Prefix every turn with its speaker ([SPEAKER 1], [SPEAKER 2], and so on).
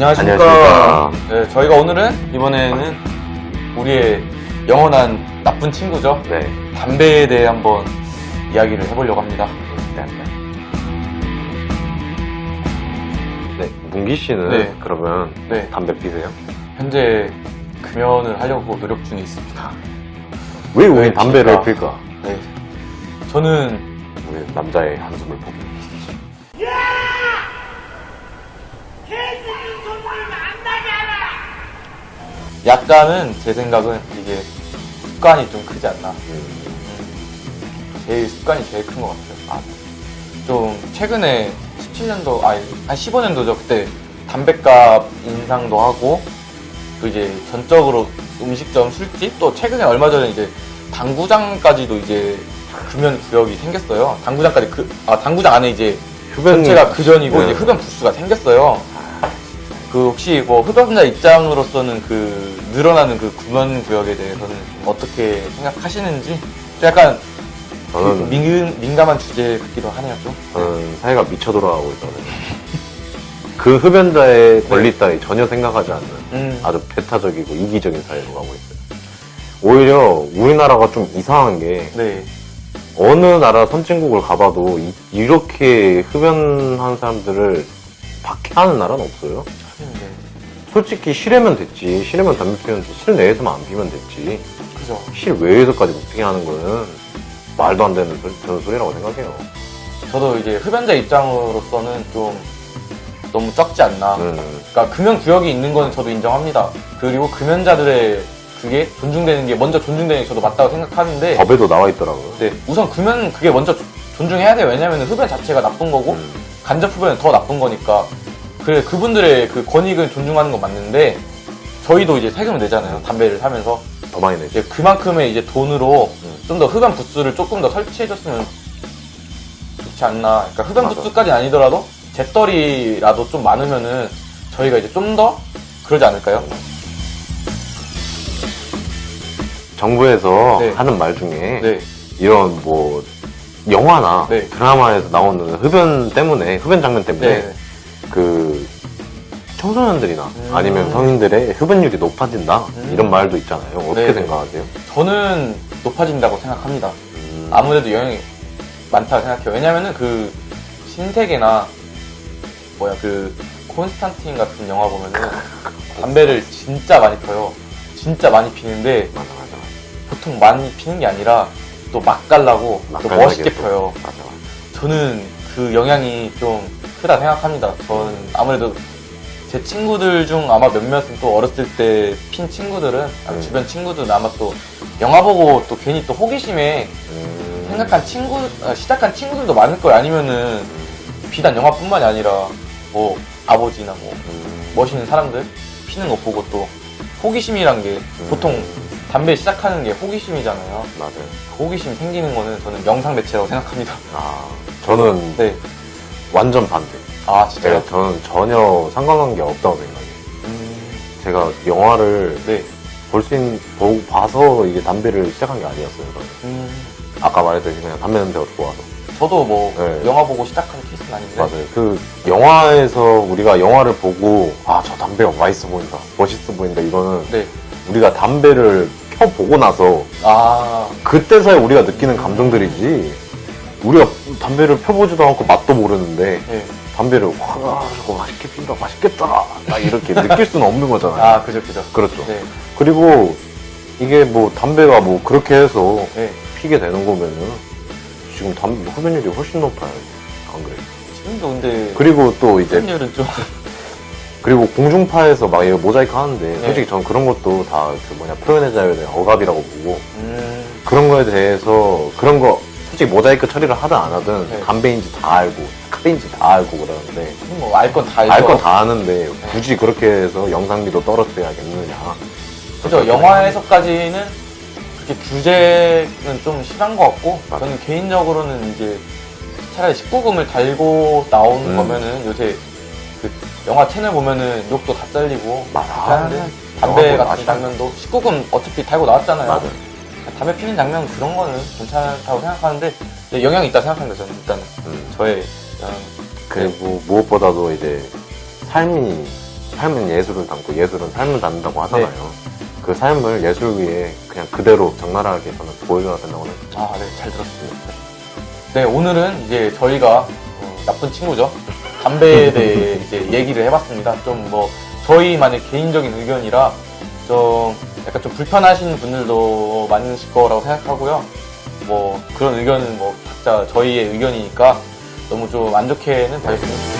[SPEAKER 1] 안녕하십니까.
[SPEAKER 2] 안녕하십니까.
[SPEAKER 1] 네, 저희가 오늘은 이번에는 우리의 영원한 나쁜 친구죠.
[SPEAKER 2] 네.
[SPEAKER 1] 담배에 대해 한번 이야기를 해보려고 합니다.
[SPEAKER 2] 네. 네. 문기 씨는
[SPEAKER 1] 네.
[SPEAKER 2] 그러면
[SPEAKER 1] 네,
[SPEAKER 2] 담배 피세요?
[SPEAKER 1] 현재 금연을 하려고 노력 중에 있습니다.
[SPEAKER 2] 왜 우리
[SPEAKER 1] 왜
[SPEAKER 2] 담배를
[SPEAKER 1] 필까?
[SPEAKER 2] 필까?
[SPEAKER 1] 네, 저는
[SPEAKER 2] 우리 남자의 한숨을 포기.
[SPEAKER 1] 약간은 제 생각은 이게 습관이 좀 크지 않나.
[SPEAKER 2] 음.
[SPEAKER 1] 제일 습관이 제일 큰 것 같아요. 아, 좀 최근에 17년도, 아니 한 15년도죠. 그때 담배값 인상도 하고 또 이제 전적으로 음식점, 술집 또 최근에 얼마 전에 이제 당구장까지도 이제 금연 구역이 생겼어요. 당구장까지 그, 아 당구장 안에 이제
[SPEAKER 2] 흡연이
[SPEAKER 1] 전체가 그 전이고
[SPEAKER 2] 네.
[SPEAKER 1] 이제 흡연 부스가 생겼어요. 그 혹시 뭐 흡연자 입장으로서는 그 늘어나는 그 금연 구역에 대해서는 좀 어떻게 생각하시는지 좀 약간
[SPEAKER 2] 저는,
[SPEAKER 1] 민, 민감한 주제 같기도 하네요 좀.
[SPEAKER 2] 저는 사회가 미쳐 돌아가고 있거든요. 그 흡연자의 권리 따위 전혀 생각하지 않는
[SPEAKER 1] 음,
[SPEAKER 2] 아주 배타적이고 이기적인 사회로 가고 있어요. 오히려 우리나라가 좀 이상한 게
[SPEAKER 1] 네,
[SPEAKER 2] 어느 나라 선진국을 가봐도 이, 렇게 흡연한 사람들을 박해하는 나라는 없어요.
[SPEAKER 1] 네,
[SPEAKER 2] 솔직히 실외면 됐지. 실외면 담배 피우면 됐지. 실내에서만 안 피면 됐지.
[SPEAKER 1] 그죠.
[SPEAKER 2] 실 외에서까지 못 피게 하는 거는 말도 안 되는 저는 소리라고 생각해요.
[SPEAKER 1] 저도 이제 흡연자 입장으로서는 좀 너무 적지 않나.
[SPEAKER 2] 음,
[SPEAKER 1] 그러니까 금연 구역이 있는 건 저도 인정합니다. 그리고 금연자들의 그게 존중되는 게 먼저 존중되는 게 저도 맞다고 생각하는데
[SPEAKER 2] 법에도 나와 있더라고요.
[SPEAKER 1] 네, 우선 금연 그게 먼저 조- 존중해야 돼요. 왜냐하면 흡연 자체가 나쁜 거고
[SPEAKER 2] 음,
[SPEAKER 1] 간접 흡연은 더 나쁜 거니까 그래 그분들의 그 권익을 존중하는 건 맞는데 저희도 이제 세금을 내잖아요. 담배를 사면서
[SPEAKER 2] 더 많이 내죠.
[SPEAKER 1] 이제 그만큼의 이제 돈으로
[SPEAKER 2] 음.
[SPEAKER 1] 좀더 흡연 부스를 조금 더 설치해줬으면 좋지 않나. 그러니까 흡연
[SPEAKER 2] 맞아.
[SPEAKER 1] 부스까지는 아니더라도 재떨이라도 좀 많으면은 저희가 이제 좀 더 그러지 않을까요?
[SPEAKER 2] 정부에서
[SPEAKER 1] 네.
[SPEAKER 2] 하는 말 중에
[SPEAKER 1] 네,
[SPEAKER 2] 이런 뭐 영화나
[SPEAKER 1] 네.
[SPEAKER 2] 드라마에서 나오는 흡연 때문에 흡연 장면 때문에
[SPEAKER 1] 네,
[SPEAKER 2] 그 청소년들이나
[SPEAKER 1] 음.
[SPEAKER 2] 아니면 성인들의 흡연율이 높아진다
[SPEAKER 1] 음.
[SPEAKER 2] 이런 말도 있잖아요. 어떻게
[SPEAKER 1] 네.
[SPEAKER 2] 생각하세요?
[SPEAKER 1] 저는 높아진다고 생각합니다.
[SPEAKER 2] 음,
[SPEAKER 1] 아무래도 영향이 많다고 생각해요. 왜냐면은 그 신세계나 뭐야 그 콘스탄틴 같은 영화 보면은 담배를 진짜 많이 펴요. 진짜 많이 피는데
[SPEAKER 2] 맞아 맞아
[SPEAKER 1] 보통 많이 피는 게 아니라 또 맛깔나고 또 멋있게
[SPEAKER 2] 또.
[SPEAKER 1] 펴요.
[SPEAKER 2] 맞아.
[SPEAKER 1] 저는 그 영향이 좀 크다 생각합니다. 저는 아무래도 제 친구들 중 아마 몇몇은 또 어렸을 때 핀 친구들은 아,
[SPEAKER 2] 음.
[SPEAKER 1] 주변 친구들은 아마 또 영화 보고 또 괜히 또 호기심에
[SPEAKER 2] 음,
[SPEAKER 1] 생각한 친구 아, 시작한 친구들도 많을 거예요. 아니면은 비단 영화뿐만이 아니라 뭐 아버지나 뭐
[SPEAKER 2] 음,
[SPEAKER 1] 멋있는 사람들 피는 거 보고 또 호기심이란 게
[SPEAKER 2] 음,
[SPEAKER 1] 보통 담배 시작하는 게 호기심이잖아요.
[SPEAKER 2] 맞아요.
[SPEAKER 1] 그 호기심 생기는 거는 저는 영상 매체라고 생각합니다.
[SPEAKER 2] 아 저는
[SPEAKER 1] 네.
[SPEAKER 2] 완전 반대.
[SPEAKER 1] 아 진짜요?
[SPEAKER 2] 제가 저는 전혀 상관관계 없다고 생각해요.
[SPEAKER 1] 음,
[SPEAKER 2] 제가 영화를
[SPEAKER 1] 네.
[SPEAKER 2] 볼수 있는 보고 봐서 이게 담배를 시작한 게 아니었어요.
[SPEAKER 1] 음,
[SPEAKER 2] 아까 말했듯이 그냥 담배 냄새가 좋아서.
[SPEAKER 1] 저도 뭐
[SPEAKER 2] 네.
[SPEAKER 1] 영화 보고 시작한 케이스는 아닌데.
[SPEAKER 2] 맞아요. 그 영화에서 우리가 영화를 보고 아 저 담배가 맛있어 보인다, 멋있어 보인다 이거는
[SPEAKER 1] 네.
[SPEAKER 2] 우리가 담배를 켜 보고 나서
[SPEAKER 1] 아,
[SPEAKER 2] 그때서야 우리가 느끼는 감정들이지. 우리가 담배를 펴보지도 않고 맛도 모르는데
[SPEAKER 1] 네.
[SPEAKER 2] 담배를 와 저거 맛있게 핀다, 맛있겠다, 딱 이렇게 느낄 수는 없는 거잖아요.
[SPEAKER 1] 아, 그죠, 그죠.
[SPEAKER 2] 그렇죠.
[SPEAKER 1] 네.
[SPEAKER 2] 그리고 이게 뭐 담배가 뭐 그렇게 해서
[SPEAKER 1] 네.
[SPEAKER 2] 피게 되는 거면은 지금 담배 흡연율이 훨씬 높아요. 안 그래요?
[SPEAKER 1] 지금도 근데
[SPEAKER 2] 그리고 또 이제
[SPEAKER 1] 흡연율은 좀
[SPEAKER 2] 그리고 공중파에서 막 이거 모자이크 하는데
[SPEAKER 1] 네.
[SPEAKER 2] 솔직히 전 그런 것도 다 그 뭐냐 표현의 자유에 대한 억압이라고 보고
[SPEAKER 1] 음,
[SPEAKER 2] 그런 거에 대해서 그런 거 솔직히 모자이크 처리를 하든 안 하든
[SPEAKER 1] 네.
[SPEAKER 2] 담배인지 다 알고 카페인지 다 알고 그러는데
[SPEAKER 1] 뭐 알 건 다 알죠.
[SPEAKER 2] 알 건 다 아는데 굳이 그렇게 해서 영상비도 떨어뜨려야겠느냐
[SPEAKER 1] 그죠. 영화에서까지는 그렇게 규제는 좀 심한 것 같고,
[SPEAKER 2] 맞아요.
[SPEAKER 1] 저는 개인적으로는 이제 차라리 19금을 달고 나오는
[SPEAKER 2] 음.
[SPEAKER 1] 거면은 요새 그 영화 채널 보면은 욕도 다 잘리고
[SPEAKER 2] 맞아.
[SPEAKER 1] 담배 같은. 장면도 19금 어차피 달고 나왔잖아요.
[SPEAKER 2] 맞아요.
[SPEAKER 1] 담배 피는 장면 그런 거는 괜찮다고 생각하는데 영향이 있다 생각합니다. 저는 일단은
[SPEAKER 2] 음.
[SPEAKER 1] 저의 그냥
[SPEAKER 2] 그리고 무엇보다도 이제 삶이 삶은 예술을 담고 예술은 삶을 담는다고 하잖아요. 그 삶을 예술 위에 그냥 그대로 적나라하게 저는 보여줘야 된다고 생각해요.
[SPEAKER 1] 아, 네, 잘 들었습니다. 네, 오늘은 이제 저희가 어, 나쁜 친구죠. 담배에 대해 이제 얘기를 해봤습니다. 좀 뭐, 저희만의 개인적인 의견이라 좀 약간 좀 불편하신 분들도 많으실 거라고 생각하고요. 뭐, 그런 의견은 뭐, 각자 저희의 의견이니까 너무 좀 안 좋게는 봐주시면 좋겠습니다.